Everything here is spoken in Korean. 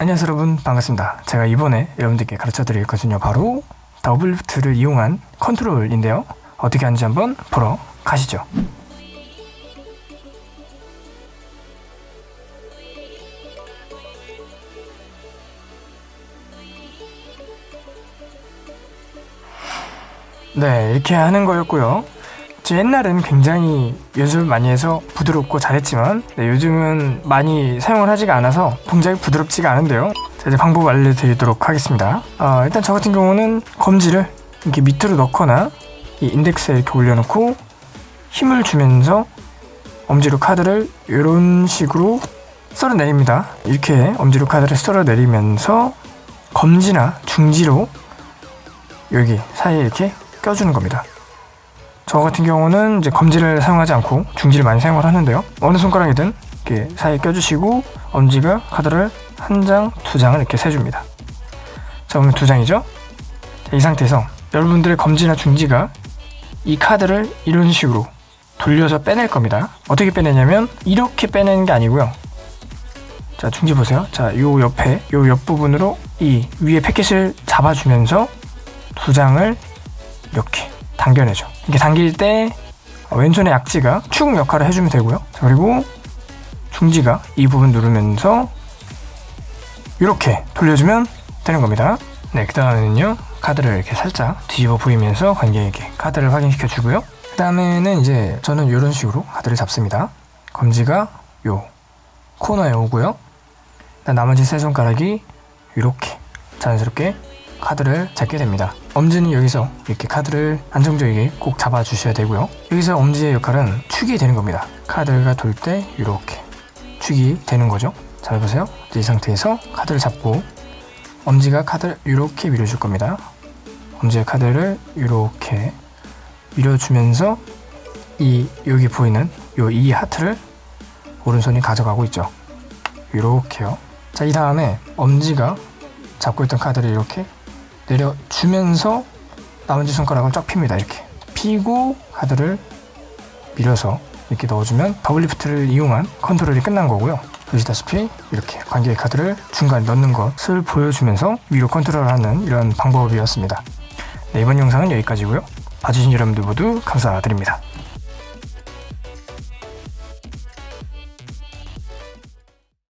안녕하세요 여러분. 반갑습니다. 제가 이번에 여러분들께 가르쳐 드릴 것은요 바로 double lift를 이용한 컨트롤인데요. 어떻게 하는지 한번 보러 가시죠. 네 이렇게 하는 거였고요 제 옛날엔 굉장히 연습을 많이 해서 부드럽고 잘했지만 네, 요즘은 많이 사용을 하지가 않아서 동작이 부드럽지가 않은데요. 자, 이제 방법 알려드리도록 하겠습니다. 어, 일단 저 같은 경우는 검지를 이렇게 밑으로 넣거나 이 인덱스에 이렇게 올려놓고 힘을 주면서 엄지로 카드를 이런 식으로 썰어 내립니다. 이렇게 엄지로 카드를 썰어 내리면서 검지나 중지로 여기 사이에 이렇게 껴주는 겁니다 저 같은 경우는 이제 검지를 사용하지 않고 중지를 많이 사용을 하는데요. 어느 손가락이든 이렇게 사이에 껴주시고 엄지가 카드를 한 장, 두 장을 이렇게 세줍니다. 자 그러면 두 장이죠? 자, 이 상태에서 여러분들의 검지나 중지가 이 카드를 이런 식으로 돌려서 빼낼 겁니다. 어떻게 빼내냐면 이렇게 빼내는 게 아니고요. 자 중지 보세요. 자요 옆에 요 옆부분으로 이 위에 패킷을 잡아주면서 두 장을 이렇게 당겨내죠. 이렇게 당길 때 왼손의 약지가 축 역할을 해주면 되고요. 자, 그리고 중지가 이 부분 누르면서 이렇게 돌려주면 되는 겁니다. 네, 그 다음에는요 카드를 이렇게 살짝 뒤집어 보이면서 관객에게 카드를 확인시켜 주고요. 그 다음에는 이제 저는 이런 식으로 카드를 잡습니다. 검지가 요 코너에 오고요. 나머지 세 손가락이 이렇게 자연스럽게 카드를 잡게 됩니다. 엄지는 여기서 이렇게 카드를 안정적이게 꼭 잡아 주셔야 되고요. 여기서 엄지의 역할은 축이 되는 겁니다. 카드가 돌 때 이렇게 축이 되는 거죠. 잘 보세요. 이 상태에서 카드를 잡고 엄지가 카드를 이렇게 밀어줄 겁니다. 엄지의 카드를 이렇게 밀어주면서 이 여기 보이는 요 이 하트를 오른손이 가져가고 있죠. 이렇게요. 자 이 다음에 엄지가 잡고 있던 카드를 이렇게 내려주면서 나머지 손가락을 쫙 핍니다 이렇게. 피고 카드를 밀어서 이렇게 넣어주면 double lift를 이용한 컨트롤이 끝난 거고요. 보시다시피 이렇게 관객의 카드를 중간에 넣는 것을 보여주면서 위로 컨트롤하는 이런 방법이었습니다. 네, 이번 영상은 여기까지고요. 봐주신 여러분들 모두 감사드립니다